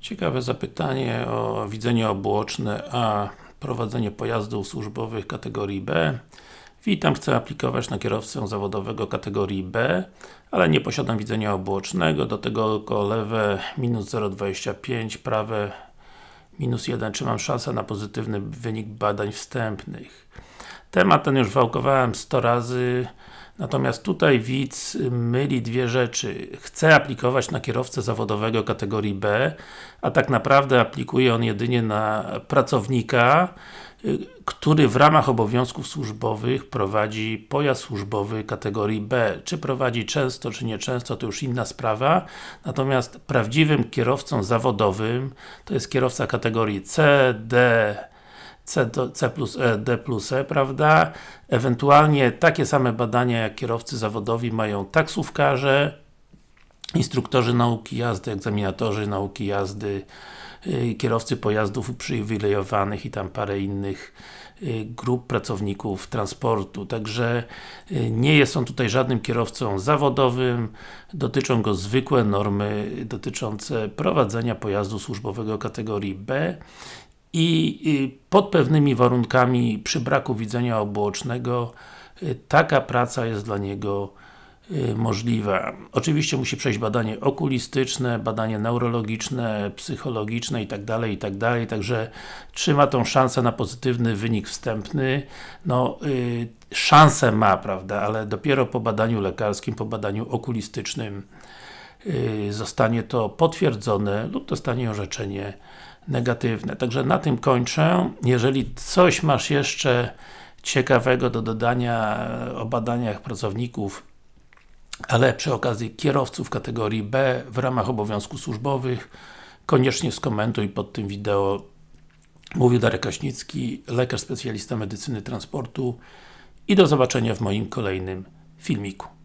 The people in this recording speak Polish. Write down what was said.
Ciekawe zapytanie o widzenie obuoczne, a prowadzenie pojazdów służbowych kategorii B. Witam, chcę aplikować na kierowcę zawodowego kategorii B, ale nie posiadam widzenia obuocznego, do tego lewe minus 0,25, prawe minus 1. Czy mam szansę na pozytywny wynik badań wstępnych? Temat ten już wałkowałem 100 razy, natomiast tutaj widz myli dwie rzeczy. Chce aplikować na kierowcę zawodowego kategorii B, a tak naprawdę aplikuje on jedynie na pracownika, który w ramach obowiązków służbowych prowadzi pojazd służbowy kategorii B. Czy prowadzi często, czy nieczęsto, to już inna sprawa. Natomiast prawdziwym kierowcą zawodowym to jest kierowca kategorii C, D, C, do, C plus E, D plus E, prawda? Ewentualnie takie same badania jak kierowcy zawodowi mają taksówkarze, instruktorzy nauki jazdy, egzaminatorzy nauki jazdy, yy, kierowcy pojazdów uprzywilejowanych i tam parę innych yy, grup pracowników transportu. Także yy, nie jest on tutaj żadnym kierowcą zawodowym, dotyczą go zwykłe normy dotyczące prowadzenia pojazdu służbowego kategorii B i pod pewnymi warunkami, przy braku widzenia obuocznego, y, taka praca jest dla niego y, możliwa. Oczywiście musi przejść badanie okulistyczne, badanie neurologiczne, psychologiczne itd., itd., także trzyma tą szansę na pozytywny wynik wstępny. No, yy, szansę ma, prawda, ale dopiero po badaniu lekarskim, po badaniu okulistycznym zostanie to potwierdzone lub dostanie orzeczenie negatywne. Także na tym kończę. Jeżeli coś masz jeszcze ciekawego do dodania o badaniach pracowników, ale przy okazji kierowców kategorii B w ramach obowiązków służbowych, koniecznie skomentuj pod tym wideo. Mówił Darek Kaśnicki, lekarz specjalista medycyny transportu i do zobaczenia w moim kolejnym filmiku.